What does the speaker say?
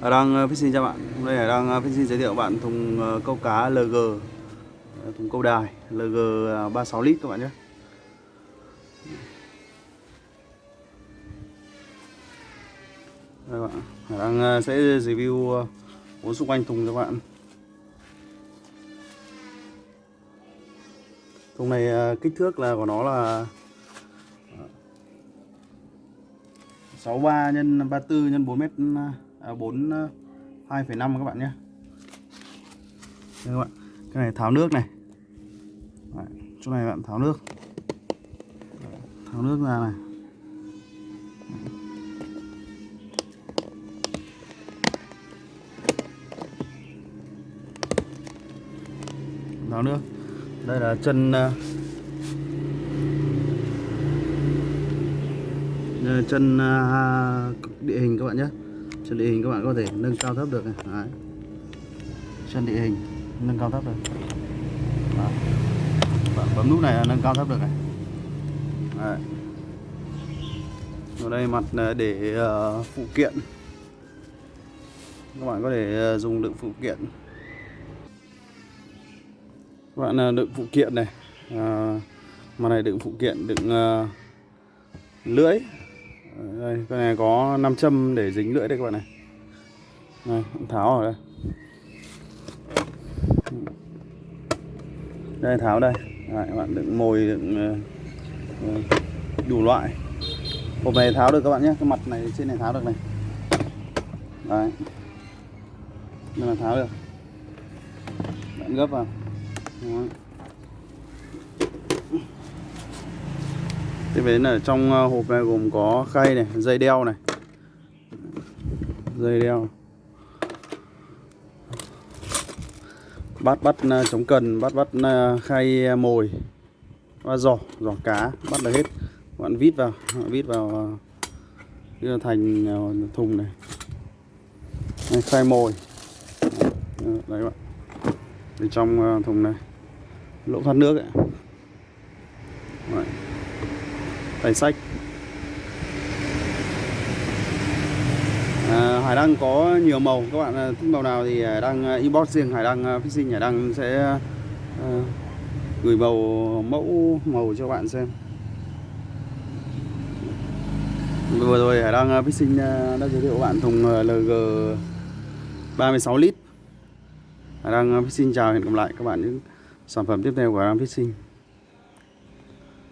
đang ờ, Đăng uh, Fishing chào bạn. Hôm nay đang Đăng uh, Fishing giới thiệu bạn thùng ờ, câu cá LG ờ, Thùng câu đài LG 36 à, lít các bạn nhé. Đây bạn Hải Đăng sẽ review bốn xung quanh thùng cho bạn. Thùng này kích thước là của nó là 63 x 34 x 4 mét À, 4 2,5 ờ, các bạn nhé. Đây các bạn cái này tháo nước này. Đấy, chỗ này bạn tháo nước. Tháo nước ra này. Tháo nước. Đây là chân ờ, chân ờ, địa hình các bạn nhé sân địa hình các bạn có thể nâng cao thấp được này. Đấy. địa hình nâng cao thấp được. Đó. bạn bấm nút này là nâng cao thấp được này. Đấy. ở đây mặt à, để uh, phụ kiện. Các bạn có thể uh, dùng đựng phụ kiện. Các bạn uh, đựng phụ kiện này. À, mặt này đựng phụ kiện đựng uh, lưỡi đây, cái này có 5 châm để dính lưỡi đây các bạn này. Này, tháo ở đây. Đây tháo đây. Đấy, các bạn đựng mồi đựng ờ, ờ, đủ loại. Hộp này tháo được các bạn nhé cái mặt này trên này tháo được này. Đấy. Đây là tháo được. Bạn gấp vào. Đấy. Tiếp đến là trong ờ, hộp này gồm có khay này, dây đeo này. Dây đeo. Bát bắt ờ, chống cần, bát bắt ờ, khay mồi và giỏ, giỏ cá, bắt được hết. Bạn vít vào, vít vào đưa thành thùng này. Đây, Khay mồi. Đấy bạn. Bên trong thùng này. Lỗ thoát nước ấy. Đấy tay sách. À, Hải Đăng có nhiều màu. Các bạn à, thích màu nào thì Hải Đăng à, inbox riêng. Hải Đăng à, Fishing Hải Đăng sẽ à, gửi màu mẫu màu cho bạn xem. Vừa rồi Hải Đăng Fishing đã giới thiệu bạn thùng LG 36 lít. Hải Đăng Fishing chào hẹn gặp lại các bạn những sản phẩm tiếp theo của Hải Đăng Fishing